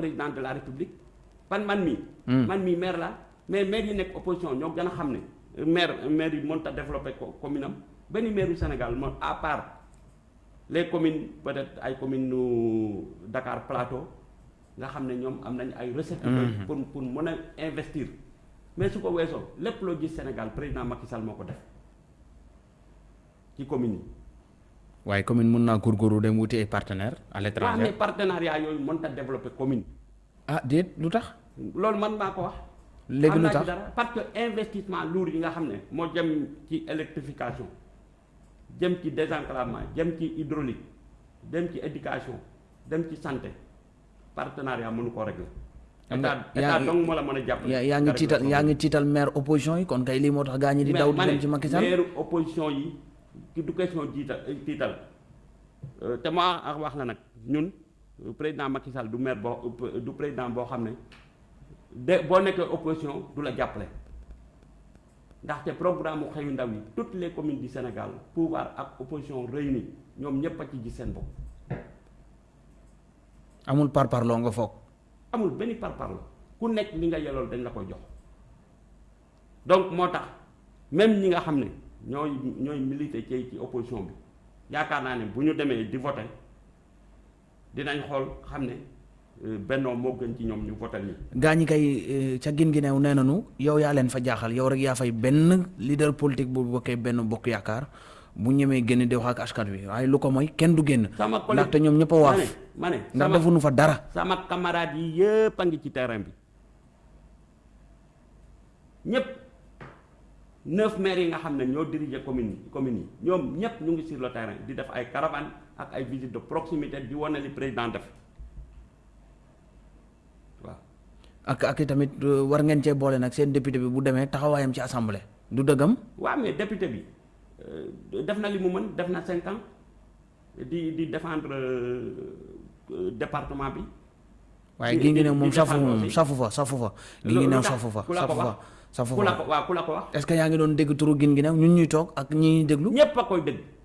président de la république. Pan man mi. Man mi maire la. Mais maire yi nekk opposition ñoo gën a xam ne maire maire yi mënut a développé ko commune am. Benn maire yu Sénégal moom à part les communes peut-être ay communes Dakar Plateau nga xam ne ñoom am nañ ay recettes. Pour pour mën a investir. Mais su ko weesoo lépp loo gis Sénégal président Macky Sall moo ko def ci commune yi waaye commune mun naa góorgóorlu dem wuti ay partenaires à waaw mais l'étranger partenariat yooyu mënut a développé commune. Ah déet lu tax? Loolu man maa ko wax. Léegi lu tax? parce que investissement lourd yi nga xam ne moo jëm ci électrification jëm ci désenclavement jëm ci hydraulique dem ci éducation dem ci santé partenariat mënu ko régler. État état ngi- dong moo la mën a jàpp yaa ngi tiital yaa ngi tiital maire opposition yi kon kay lii moo tax gaa ñi di daw di dem ci Macky Sall? maire opposition yi du question jiital tiital. Euh, te ma wax la nag ñun euh, président Macky Sall du maire boo du président boo xam ne de boo nekkee opposition du la jàppale. Ndaxte programme xëyu ndaw yi toutes les communes du Sénégal pouvoir ak opposition réunis ñoom ñëpp a ci gis seen bopp. Amul par parloo nga foog. Amul benn parparlo ku nekk li nga yelool dañ la koy jox. Donc moo tax même ñi nga xam ne ñooy ñooy militer ci ci opposition bi. Yaakaar naa ne bu ñu demee di voter dinañ xool xam ne euh, bennoo moo gën ci ñoom ñu gaa ñi kay eh, ca gin gi neew nee nañu yow yaa leen fa jaaxal yow rek yaa fay benn leader politique bu bokkee benn bokk yaakaar bu ñemee génn di wax ak askan wi waaye lu ko mooy kenn du génn ndaxte ñoom ñëpp a waaf ndax defuñu fa dara. sama camarade yi yëpp a ngi ci terrain bi. Ñëpp neuf maires yi nga xam ne ñoo diriger commune yi ñoom ñëpp ñu ngi sur le terrain di def ay caravane ak ay visite de proximité di wane li président def. Waaw. Ak ak tamit euh, war ngeen cee boole nag seen député bi bu demee taxawaayam ci assemblée. Du dëggam? Waaw mais député bi euh, def na li mu mën def na cinq ans di di défendre euh, département bi. Waaye di- gi ngi ne moom di safu moom safu fa safu fa. Gi ngi tax? safu fa safu fa safu ku la ko waaw ku la ko wax. Est-ce que yaa ngi doon dégg turu gin gi new ñun ñuy toog ak ñi ñuy déglu? Ñëpp a koy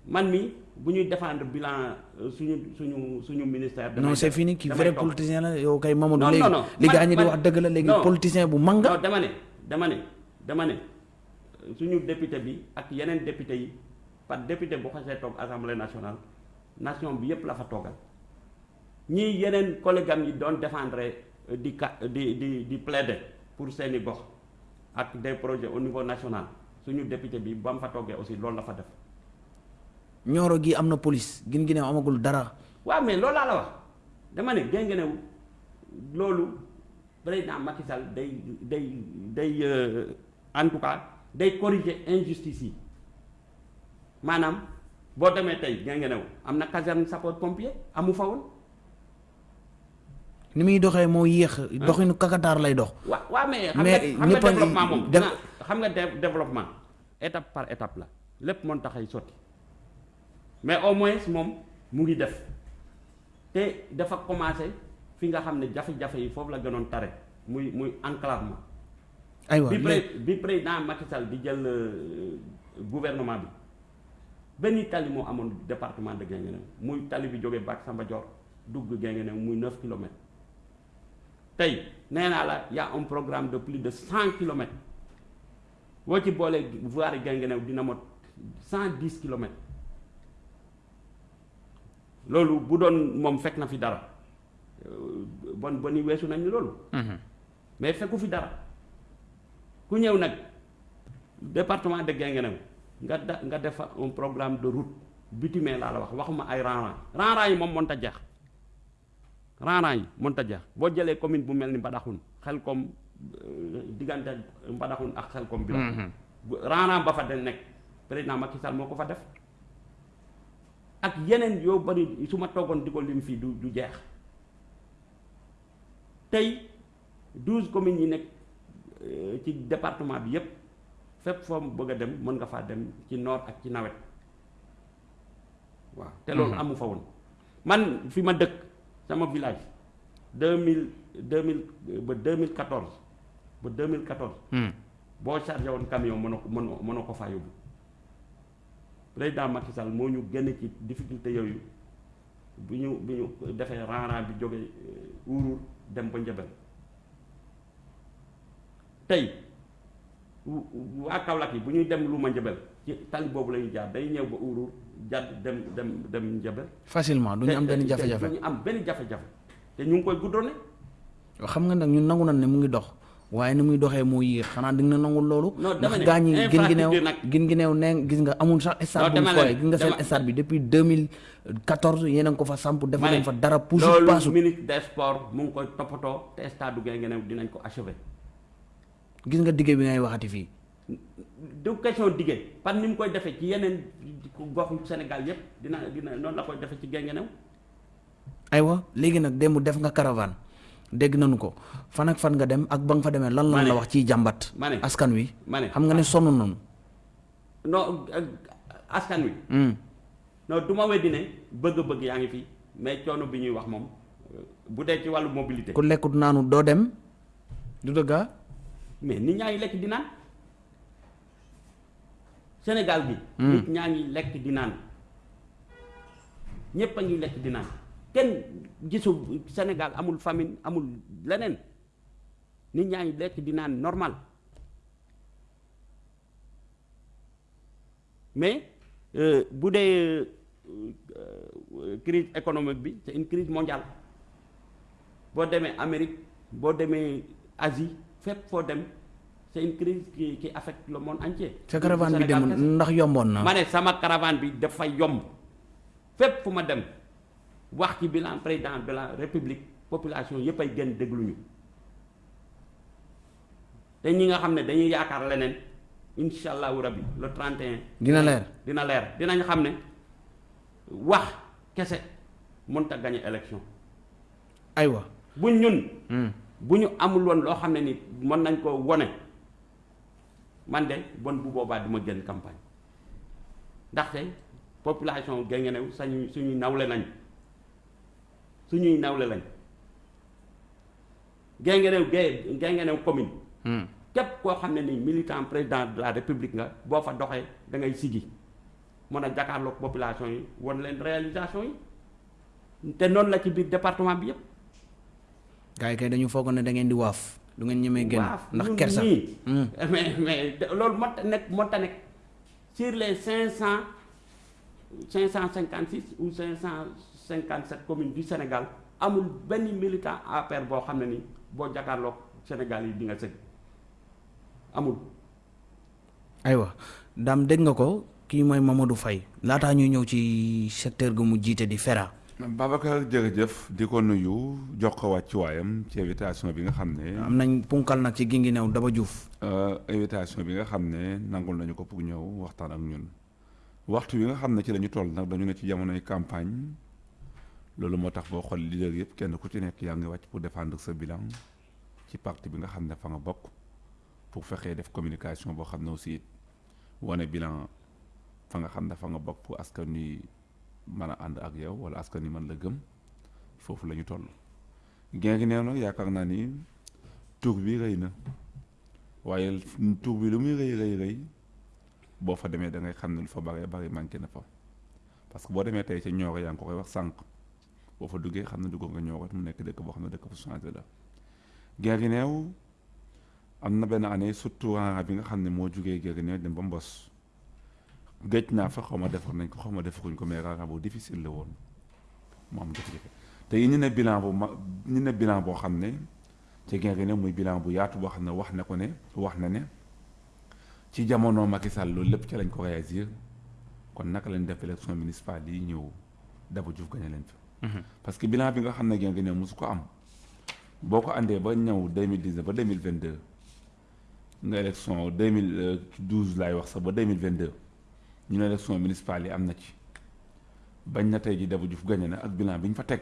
man mi bu ñuy défendre bilan euh, suñu suñu suñu ministère. non c'est fini ki vrai politicien la yow kay Mamadou léegi li Man- gaa ñi di wax dëgg la léegi politicien bu manga non dama ne dama ne dama ne euh, suñu député bi ak yeneen député yi par député bu xasee toog assemblée nationale nation bi yëpp la fa toogal. Ñii yeneen collègue am yi doon défendre euh, di di di di plaider pour seeni gox ak des projets au niveau national. Suñu député bi ba mu fa toogee aussi loolu la fa def. ñooro gi am na police gin gi new amagul dara. Waaw mais loolu la wax. Dama ne Guinguinéo loolu président Macky Sall day day day euh, en tout cas day corriger injustice yi. Maanaam boo demee tey Guinguinéo am na caserne sapeur pompier amu fa woon ni muy doxee moo yéex. doxinu kakataar lay dox. Wa waaw mais xam nga développement moom xam nga développement étape par étape la. Lépp mën taxay sotti. Mais au moins moom mu ngi def. Te dafa commencé fi nga xam ne jafe-jafe yi foofu la gënoon tare muy muy enclavement. Aywa bi léegi pré bi président Macky Sall di jël euh, gouvernement bi. Benn tali moo amoon département de Guinguinéo muy tali bi jógee Bac Samba Dior dugg Guinguinéo muy 9 kilomètres tey nee naa la y a un programme de plus de 100 kilomètres. Boo ci boolee voirie Guinguinéo dina mot 110 kilomètres. Loolu bu doon moom fekk na fi dara. Euh, bon bon yi weesu nañ loolu. Mhm. mais fekku fi dara. Ku ñëw nag département de Guinguinéo nga da nga def un programme de route. Bitumé laa la wax waxuma ay ran-ran ran-ran yi moom mënta jeex ran-ran yi mënta jeex boo jëlee commune bu mel ni Mbadakhoune Xelkom euh, diggante Mbadakhoune ak Xelkom bi la. Mhm. bu- ran-ran ba fa den nekk. Président Macky Sall moo ko fa def. Ak yeneen yoo bari su ma toogoon di ko lim fii du du jeex. Tey douze communes yi nekk euh, ci département bi yépp fépp foo bëgg a dem mën nga faa dem ci noor ak ci nawet. Waaw. Te loolu amu fa woon. Man fi ma dëkk sama village. Deux mille deux mille ba deux mille quatorze ba deux mille quatorze. Hmm. boo chargé woon camion mënoo ko mënoo mënoo ko faa yóbbu. Président Macky Sall moo ñu génn ci difficulté yooyu bi ñu bi ñu defee bi jóge Ourour dem ba tey wu- waa Kaolack yi bu ñuy dem lu ma Njabel ci tali boobu la ñuy jaar day ñëw ba Uruur jàdd dem dem dem Njabel facilement du ñu am benn te- jafe-jafe. Du ñu am benn jafe-jafe. Te ñu ngi koy goudronné xam nga nag ñun nangu nañ ne mu ngi dox. Waaye ni muy doxee moo yéex. Xanaa di nga nangul loolu ndax dama ne gaa ñi gin gi neew gin gi neew nee gis nga amul sax stade bu fooye ne- gis nga seen stade bi depuis 2014 yéen a ko fa samp defu ma leen ne fa dara loolu paasu ministre des sports mu ngi koy toppatoo te stade du Guinguinéo dinañ ko achever. Gis nga digge bi ngay waxati fii du question diggé par ni mu koy defee ci yeneen goxu Sénégal yépp dina dina noonu la koy defee ci Guinguinéo. Aywa léegi nag démb def nga caravane. Dégg nañu ko. Fan ak fan nga dem ak ba nga fa demee lan lan la wax jàmbat? Ma ne- askan wi. Xam nga ne sonn nañu. Non ak askan wi. Hmm. non du ma weddi ne bëgg-bëgg yaa ngi fi mais coono bi ñuy wax moom euh, bu dee ci wàllu mobilité. Ku lekkut naanu doo dem. Du dëgga mais nit ñaa ngi lekk di naan Sénégal gi. Nit ñaa ngi lekk di naan. Ñépp a ngi lekk di naan. Kenn gisu Sénégal amul famine amul leneen. Nit ñaa ngi lekk di naan normal. Mais euh, bu dee euh, euh, crise économique bi c'est une crise mondiale. Boo demee Amérique boo demee Asie fépp foo dem c'est une crise qui qui affecte le monde entier. sa caravane bi dem ndax yomboon na ma ne sama caravane bi dafa yomb fépp fu ma dem wax ci bilan président de la république population yépp ay gën dégluñu te ñi nga xam ne dañuy yaakaar leneen incha allahu rabbi le 31. dina leer dina leer dinañ xam ne wax kese mënut a gagner élection aywa bu ñun. Hmm. bu ñu amul woon loo xam ne ni mën nañ ko wone man de bon bu boobaa duma génn campagne. Ndaxte population Guinguinéo sañu suñuy nawle lañ suñuy nawle lañ. Guinguinéo Guinguinéo commune. Hmm. képp koo xam ne ni militant président de la république nga boo fa doxee da ngay sigi. Mën a jàkkaarloog population yi won leen réalisation yi. Te noonu la ci biir département bi yépp. Gars yi kay dañu foogoon ne da ngeen di waaf du ngeen génn. Waaw ndax kersa. Hmm. mais mais moo ta nekk moo ta nekk. Sur les cinq cent cinq cent cinquante six ou cinq cent cinquante sept communes du Sénégal amul benn militant APR boo xam ne ni boo jàkkaarloog Sénégal yi di nga sëgg. Amul. aywa. Daam dégg nga ko? Kii mooy Mamadou Faye. Laataa ñuy ñëw ci secteur gu mu jiite di FERA Babacar jërëjëf di ko nuyu jox ko wàccuwaayam ci invitation bi nga xam ne. Am nañ punkal nag ci Guinguinéo Daba Diouf. Euh, invitation bi nga xam ne nangul nañu ko pour ñëw waxtaan ak ñun. Waxtu wi nga xam ne ci la ñu toll nag dañu ne ci jamonoy campagne. Loolu moo tax boo xool leader yëpp kenn ku ci nekk yaa ngi wàcc pour défendre sa bilan ci parti bi nga xam ne fa nga bokk pour fexee def communication boo xam ne aussi wane bilan fa nga xam ne fa nga bokk pour askan wi mën a ànd ak yow wala askan wi mën la gëm foofu la ñu toll. Guinguinéo nag yaakaar naa ni tur bi rëy na waaye tur bi lu muy rëy rëy rëy boo fa demee da ngay xam fa bare bari manqué na fa. Parce que boo demee tey ca Nioro yaa ko koy wax sànq boo fa duggee xam ne dugg nga Nioro mu nekk dëkk boo xam ne dëkk bu la. Guinguinéo am na benn année bi nga xam ne moo jugee Guinguinéo dem ba géej naa fa xaw ma defar nañ ko xaw ma defaruñ ko mais rara bu difficile la woon mu am jafe-jafe te ñu ne bilan bu ma ñu ne bilan boo xam ne ci Guinguinéo muy bilan bu yaatu boo xam ne wax na ko ne wax na ne ci jamono Macky Sall loolu lépp ci lañ ko réagir kon naka lañ def élection municipale yi ñëw Daba Diouf gañe leen fi parce que bilan bi nga xam ne Guinguinéo mosu ko am boo ko andee ba ñëw 2019 ba 2022 nga élection 2012 laay wax sax ba 2022 ñu ne élection municipale yi am na ci. Bañ na tey ji Daba Diouf gañe na ak bilan bi ñu fa teg.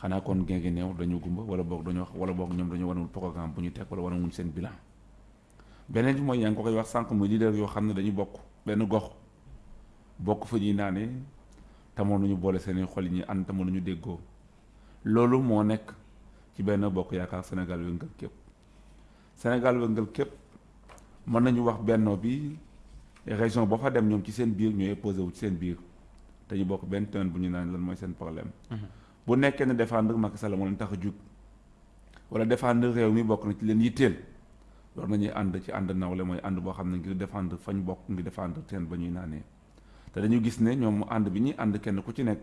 Xanaa kon Guinguinéo dañu gumba wala boog dañoo wala boog ñoom dañu wanewul programme bu ñu teg wala wanewuñ seen bilan. Beneen bi mooy yaa ngi ko koy wax sànq muy leader yoo xam ne dañuy bokk benn gox. Bokk fa ñuy naane tamoon nañu boole seen xol ñuy ànd tamoon nañu déggoo. Loolu moo nekk ci benn bokk yaakaar Sénégal wëngal képp. Sénégal wëngal képp mën nañu wax benno bi région boo fa dem ñoom ci seen biir ñooy posé wu ci seen biir. Te ñu bokk benn teen bu ñu naan lan mooy seen problème. Bu nekkee ne défendre Macky Sall moo leen tax a jug. Wala défendre réew mi bokk na ci leen yitteel. War nañuy ànd ci ànd nawle mooy ànd boo xam ne ngir défendre fañ bokk ngir défendre teen ba ñuy naanee. Te dañu gis ne ñoom ànd bi ñuy ànd kenn ku ci nekk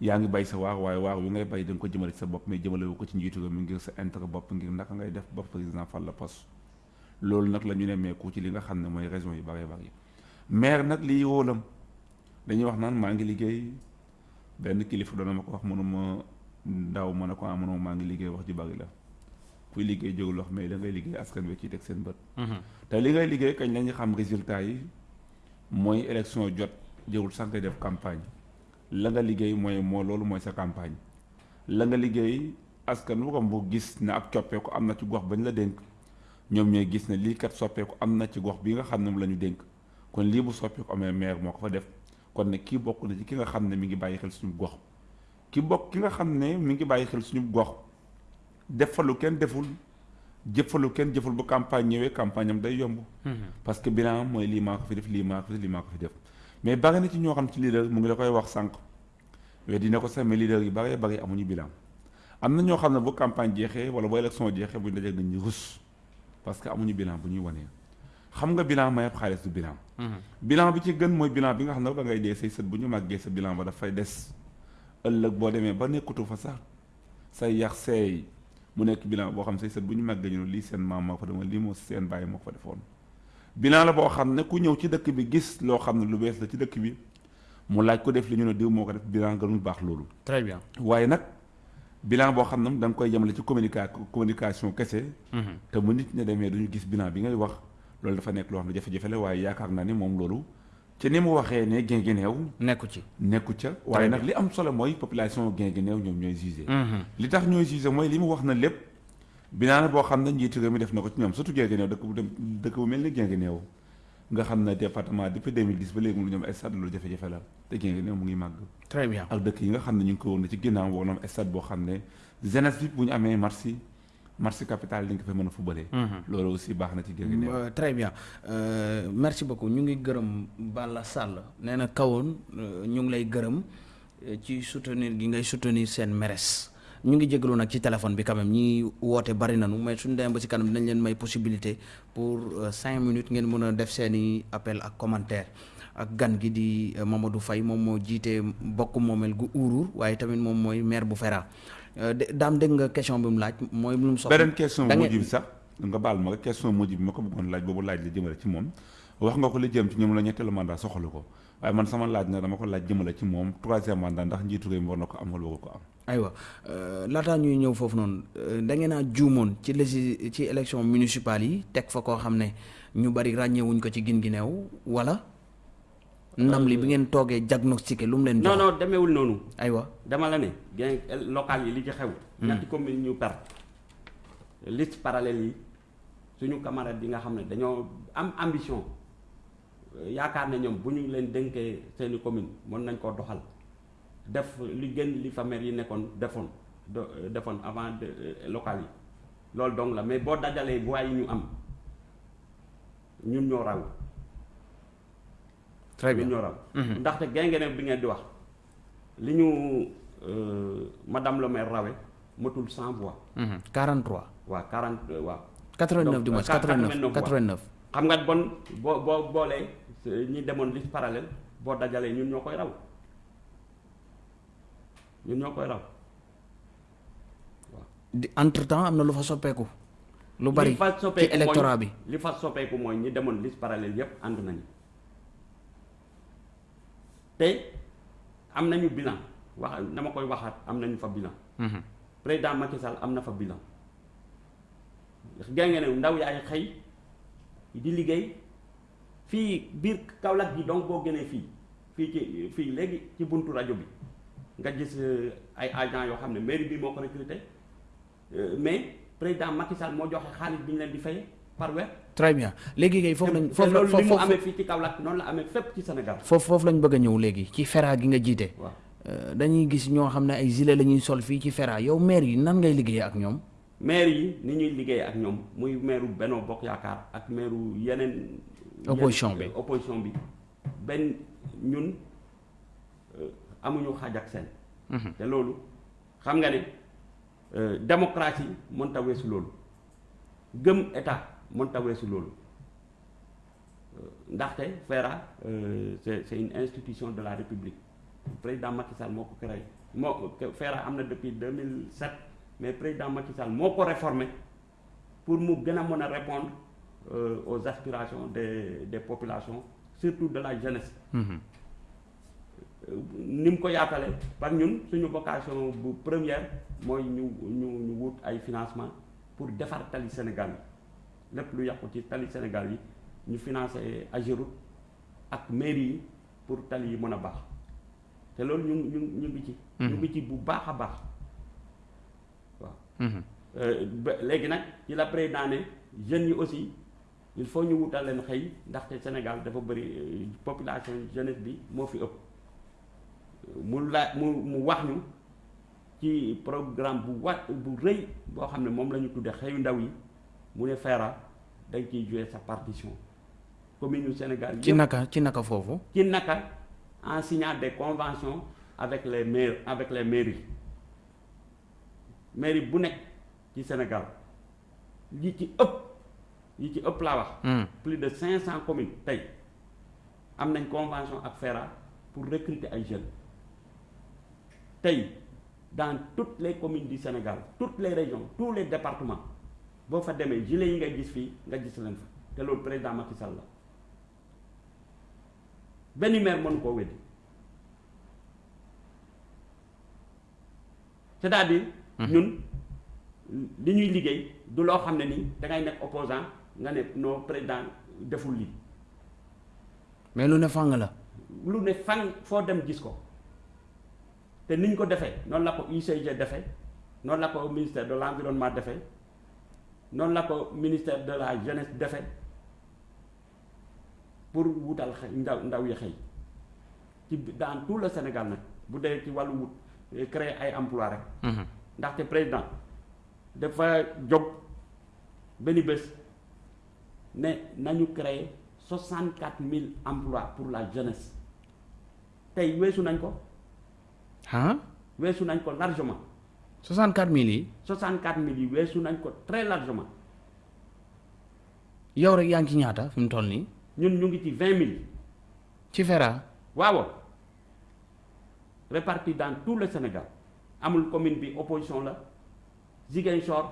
yaa ngi bay sa waar waaye waar wi ngay bay da nga ko jëmale ci sa bopp mais jëmale wu ko ci njiitu réew mi ngir sa intérêt bopp ngir naka ngay def ba président fal la poste loolu nag la ñu nemmeeku ci li nga xam ne mooy région yu bëree bëri maire nag lii wóolam dañuy wax naan maa ngi liggéey. benn kilifa doona ma ko wax mënuma ndaw ma ne ko ah mënuma maa ngi liggéey wax ji bëri la. kuy liggéey jógul wax mais da ngay liggéey askan wi ciy teg seen bët. te li ngay liggéey kañ la ñu xam résultat yi? mooy élection jot jëwul sax ngay def campagne. la nga liggéey mooy moo loolu mooy sa campagne. la nga liggéey askan wu ko bu gis ne ak coppeeku am na ci gox bañ la dénk ñoom ñooy gis ne lii kat soppeeku am na ci gox bi nga xam ne la ñu dénk. kon lii bu soppeeku amee maire moo ko fa def. kon ne kii bokk na ci ki nga xam ne mi ngi bàyyi xel suñu gox. ki bokk ki nga xam ne mi ngi bàyyi xel suñu gox. def fa lu kenn deful jëf fa lu kenn jëful bu campagne ñëwee campagne am day yomb. parce que bilan mooy lii maa ko fi def lii maa ko fi def lii maa ko fi def. mais bari na ci ñoo xam ci leader mu ngi la koy wax sànq. mais dina ko sax mais leader yi bari bari amuñu bilan. am na ñoo xam ne bu campagne jeexee wala bu élection jeexee buñ dajee dañuy rus parce que amuñu bilan bu ñuy wanee xam nga bilan may ab xaalis du bilan. bilan bi ci gën mooy bilan bi nga xam ne ba ngay dee say sët bu ñu màggee sa bilan ba dafay des ëllëg boo demee ba nekkutu fa sax say yax seey mu nekk bilan boo xam say sët bu ñu màggee ñu lii seen maam moo ko defoon lii moo seen bàyyi moo ko defoon. bilan la boo xam ne ku ñëw ci dëkk bi gis loo xam ne lu bees la ci dëkk bi mu laaj ko def li ñu ne diw moo ko def bilan gënul baax loolu. très bien. waaye nag bilan boo xam ne da nga koy yemale ci communica communication kese. te mu nit ña demee duñu gis bilan bi ngay wax loolu dafa nekk loo xam ne jafe-jafe la waaye yaakaar naa ni moom loolu ci ni mu waxee ne Guinguinéo nekku ci. nekku ca waaye nag li am solo mooy population Guinguinéo ñoom ñooy jugé. li tax ñooy jugé mooy li mu wax na lépp bilan boo xam ne njiitu réew mi def na ko ci ñoom surtout Guinguinéo dëkk bu dem dëkk bu mel ni Guinguinéo nga xam ne département depuis 2010 ba léegi mu ñoom stade loolu jafe-jafe la te Guinguinéo mu ngi màgg. très bien ak dëkk yi nga xam ne ñu ngi ko woon ci ginnaaw woon stade boo xam ne jeunesse bi bu ñu amee marché marché capital dañ ko fa mën a fubalee. loolu aussi baax na ci. Euh, très bien Euh, merci beaucoup ñu ngi gërëm Balla Sall nee na kawoon euh, ñu ngi lay gërëm euh, ci soutenir gi ngay soutenir seen meres ñu ngi jégalu nag ci téléphone bi quand même ñi woote bari nañu mais suñu demee ba ci kanam dinañ leen may possibilité pour euh, cinq minutes ngeen mën a def seeni appel ak commentaire. Ak gan gi di euh, Mamadou Faye moom moo jiite bokk moomeel gu Ourour waaye tamit moom mooy maire bu Fera. Euh, de- daam dégg nga question bi mu laaj mooy lu mu soxla. Beneen question bu mujj bi sax nga baal ma question mujj bi ma ko bëggoon laaj boobu laaj la jëmale ci moom. Wax nga ko li jëm ci ñoom la mandat soxalu ko waaye man sama laaj na dama ko laaj jëmale ci moom troisième mandat ndax njiitu réew mi war na ko am wala waru ko am. Aywa euh, laataa ñuy ñëw foofu noonu euh, da ngeen a juumoon ci ci élection municipale yi teg fa koo xam ne ñu bari ràññeewuñ ko ci Guinguinéo wala ndam li bi ngeen toogee diagnostiqué lu mu leen non jox? Non demeewul noonu. Aywa. Dama la ne gain local yi li ci xew. Ñetti commune ñu perte. Liste parallèle yi suñu camarade yi nga xam ne dañoo am ambition yaakaar ne ñoom bu ñu leen dénkee seeni commune mën nañ koo doxal. Def li gën li fa maire yi nekkoon defoon defoon avant de local yi. Loolu donc la mais boo dajalee voix yi ñu am ñun ñoo raw. Très ñun bien. ñoo raw. Ndaxte Guinguinéo bi ngeen di wax li ñu euh, madame le maire rawe matul cent voix. Mhm. 43 waa quarante waaw. 89 du moins 89 89 xam nga bon boo boo boolee ñi demoon liste parallèle boo dajalee ñun ñoo koy raw. Ñun ñoo koy raw. Entre temps am na lu fa soppeeku. Lu bari ci électorat bi. li fa soppeeku mooy ñi demoon liste parallèle yépp ànd nañu. Te am nañu bilan. Wax dama koy waxaat am nañu fa bilan. Mhm. président Macky Sall am na fa bilan. Guinguinéo ndaw yaay xëy di liggéey fii biir Kaolack gi donc boo génnee fii fii ci fii léegi ci buntu rajo bi. Nga gis ay agents yoo xam ne mairie bi moo ko recruté. Euh, mais président Macky Sall moo joxe xaalis bi ñu leen di fay par weer. très bien. Léegi kay foofu lañ te foofu loolu li mu foofu amee fii ci Kaolack noonu la amee fépp ci Sénégal. foofu foofu lañ bëgg a ñëw léegi ci Fera gi nga jiite. Waaw. Euh, dañuy gis ñoo xam ne ay gilet la ñuy sol fii ci Fera yow maire yi nan ngay liggéeyee ak ñoom maire yi ni ñuy liggéey ak ñoom muy maire Benno Bokk Yaakaar ak maire yeneen. Opposition bi. euh, opposition bi benn ñun euh, amuñu xaaj ak seen. te loolu xam nga ne euh, démocratie mënta weesu loolu gëm état mënta weesu loolu ndaxte FERA euh, c'est c'est une institution de la République président Macky Sall moo ko créé moo FERA am na depuis 2007 mais président Macky Sall moo ko réformé pour mu gën a mën a répondre euh, aux aspirations des des populations surtout de la jeunesse. ni mu ko yaatalee par ñun suñu vocation bu première mooy ñu ñu ñu wut ay financement pour defar tali Sénégal yi lépp lu yàqu ci tali Sénégal yi ñu financer Ageroute ak mairie yi pour tali yi mën a baax te loolu ñu ñu ñu ngi ci. ñu ngi ci bu baax a baax waaw. ba léegi nag ci la président ne jeunes yi aussi il faut ñu wutal leen xëy ndaxte Sénégal dafa bëri population jeunesse bi moo fi ëpp. mu la mu mu wax ñu ci programme bu wat bu rëy boo xam ne moom la ñu tudde xëyu ndaw yi mu ne FERA dañ ciy jouer sa partition. Commune yu Sénégal ci naka ci naka foofu? ci naka en signant des conventions avec les maires avec les mairies mairie bu nekk ci Sénégal. yi ci ëpp yi ci ëpp laa wax. Plus de cinq cent communes tey am nañ convention ak FERA pour recruter ay jeunes. Tey dans toutes les communes du Sénégal toutes les régions tous les départements boo fa demee gilet yi ngay gis fii nga gis leen fa. Te loolu président Macky Sall la. Benn maire mënu koo weddi. C'est-à-dire ñun li ñuy liggéey du loo xam ne nii dangay nekk opposant nga ne non président deful lii. Mais lu ne fang la. Lu ne fan foo dem gis ko. Te niñ ko defee noonu la ko UCG defee noonu la ko ministère de l'environnement defee noonu la ko ministère de la jeunesse defee pour wutal xëy ndaw ndaw yi xëy. Ci dans tout le Sénégal nag bu dee ci wàllu wut créer ay emploi rek ndaxte président dafa jóg benn bés ne nañu créer soixante quatre mille emplois pour la jeunesse. Tey weesu nañ ko. Ah weesu nañ ko largement. 64000 yi? 64 000 yi weesu nañ ko très largement. Yow rek yaa ngi ci ñaata fi mu toll nii? Ñun ñu ngi ci 20 000 ci FERA? Waaw. Répartis dans tout le Sénégal amul commune bi opposition la. Ziguinchor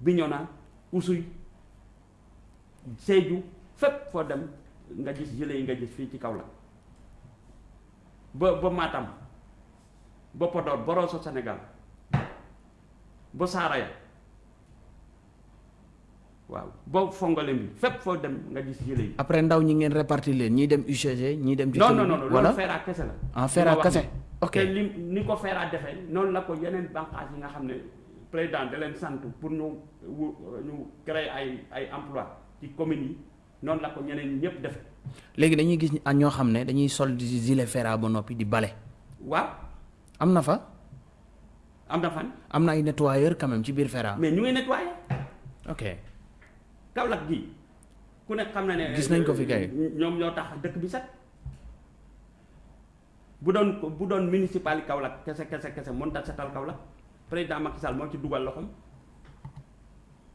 Bignona Oussouye Sédhiou fépp foo dem nga gis jële yi nga gis fii ci Kaolack. Ba ba Matam ba Podor Boroso Sénégal ba Saraya. Waaw ba Fongolembi bi fépp foo dem nga gis jële yi. Après ndaw ñi ngeen répartir leen ñii dem UCG ñii dem ci non non non loolu feeraa kese la. Ah kese. nii. Ok. Te li ni ko feeraa defee noonu la ko yeneen bànqaas yi nga xam ne président da leen sant pour ñu ñu créer ay ay emploi ci communes yi noonu la ko ñeneen ñëpp defe léegi dañuy gis ah, ñoo xam ne dañuy sol di gilet FERA ba noppi di bale. Waaw. Am na fa? Am na fan. Am na ay nettoyeur quand même ci biir mais ñu ngi nettoyé ok. Kaolack gi ku nekk xam na ne Gis nañ ko fi kay. ñoom ñoo tax dëkk bi set bu doon bu doon municipal Kaolack kese kese kese mën ta setal Kaolack président Macky Sall moo ci dugal loxoom.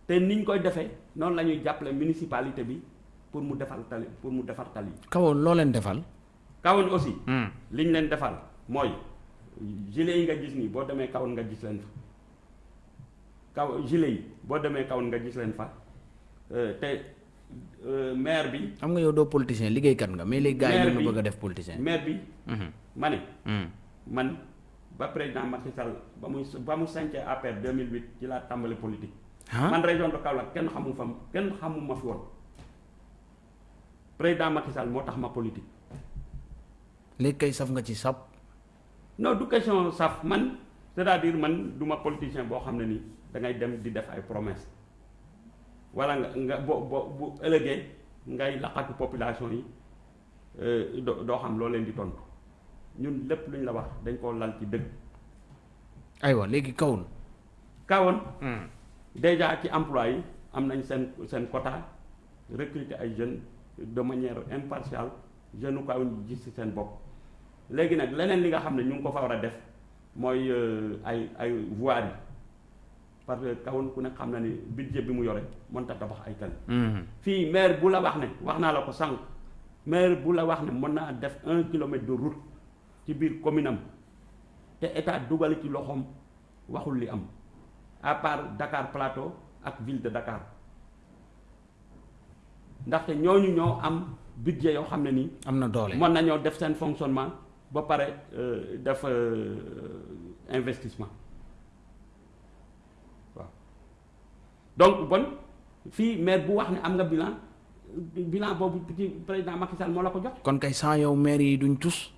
Te niñ koy defee noonu la ñuy jàppale municipalité bi pour mu defal tali pour mu defar tali kawoon loo leen defal? Kawoon aussi li ñu leen defal mooy gilet yi nga gis nii boo demee kawoon nga gis leen fa. Kaw gilet yi boo demee kawoon nga gis leen fa. Euh, te euh, maire bi. Xam nga yow doo politicien liggéeykat nga? Mais léegi gars yi ñu bëgg def politicien. maire bi. Mhm. ma ne. Mhm. man ba président Macky Sall ba muy ba mu sancee APR 2008 ci laa tàmbali politique. Man région de Kaolack kenn xamu fa kenn xamu ma fi woon. Président Macky Sall moo tax ma politique. Léegi kay saf nga ci sap? Non du question saf. Man c'est-à-dire man du ma politicien boo xam ne nii da ngay dem di def ay promesse wala nga nga bo bo bu ëllëgee ngay laqatu population yi euh, doo doo xam loo leen di tontu ñun lépp lu ñu la wax dañ koo lal ci dëgg. Aywa léegi kawoon kawoon déjà ci emploi yi am nañ seen seen quota recruter ay jeunes de manière impartiale jeunes u kawoon yi gis ci seen bopp. Léegi nag leneen li nga xam ne ñu ngi ko fa war a def mooy euh, ay ay voirie parce que kawoon ku ne xam na ni budget bi mu yore mën ta tabax ay tali. Mhm. fii maire bu la wax ne wax naa la ko sànq maire bu la wax ne mën naa def un kilomètre de route ci biir commune am te état dugal ci loxoom waxul li am à part Dakar Plateau ak ville de Dakar. Ndaxte ñooñu ñoo am budget yoo xam ne nii am na doole. mën nañoo def seen fonctionnement ba pare euh, def euh, investissement donc bon fii maire bu wax ne am nga bilan bilan boobu ci président Macky Sall moo la ko jox. Kon kay sans yow maire yi duñ tus?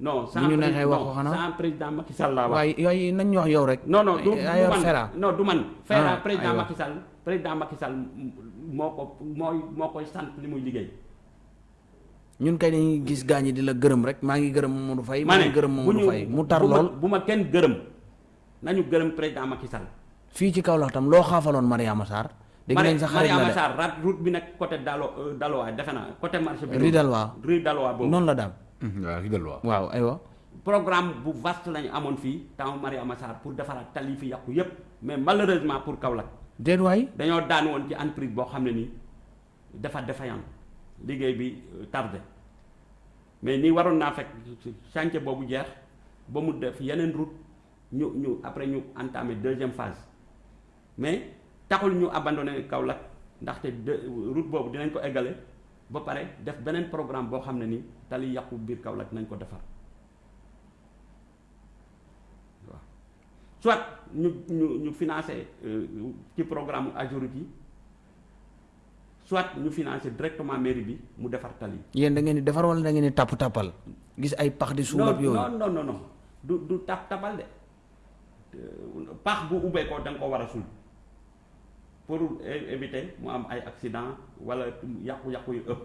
Non sans ñu neexee wax xanaa? sans président Macky Sall laa wax. Waaye yooyu nañ ñu wax yow rek. Non non du man fera. non du man. Fera Ah, président aywa. Macky Sall président Macky Sall moo ko mooy moo koy sant li muy liggéey. Ñun kay dañuy gis gaañi di la gërëm rek. Maa ngi gërëm Mamadou Faye ma ngi gërëm Mamadou Faye. Mu tar ma- lool. bu ma kenn gërëm nañu gërëm président Macky Sall fii ci Kaolack tam loo xaafaloon Mariama Sarr? Dégg nañ sa xarit la Mariama de. Sarr rat route bi nekk côté Dalo euh, Daloa defe naa côté marché bi. Rue Daloa. rue Daloa boobu. Noonu la daam waaw ki delluwaa waaw aywa. Programme bu vaste lañu amoon fii temps Mariama Sarr pour defaraat tali fi yàqu yépp mais malheureusement pour Kaolack. Déet waay. Dañoo daan woon ci entreprise boo xam ne nii dafa défaillant. Liggéey bi euh, tardé. Mais nii waroon naa fekk chantier boobu jeex ba mu def yeneen route ñu ñu après ñu entamé deuxième phase mais taxul ñu abandonné Kaolack ndaxte route boobu dinañ ko eggale ba pare def beneen programme boo xam ne nii tali yàqu biir Kaolack nañ ko defar. Waaw. Soit ñu ñu ñu financé euh, ci programme yi soit ñu financé directement mairie bi mu defar tali. Yéen da ngeen di defar wala da ngeen di tapp tappal gis ay pax di suul non ak yooyu. non non non non. Du du tap tapal de. Euh, pax bu ubbee ko da nga ko war a sul pour éviter mu am ay accident wala yàqu-yàqu yu ëpp.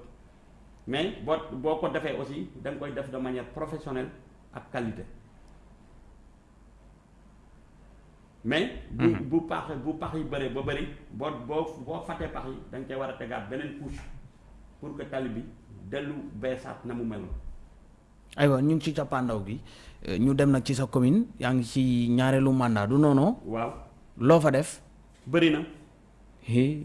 Mais boo boo ko defee aussi da nga koy def de manière professionnelle ak qualité. Mais bu bu pax bu pax yi bëree ba bëri boo boo boo fatee pax yi da nga koy war a tegaat beneen couche pour que tali bi dellu beesaat na mu meloon. Aywa ñu ngi ci cappaandaw gi. Euh, ñu dem nag ci sa commune. Yaa ngi ci ñaareelu mandat. Du noonu? Waaw. Loo fa def? Bëri na He